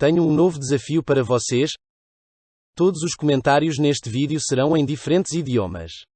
Tenho um novo desafio para vocês. Todos os comentários neste vídeo serão em diferentes idiomas.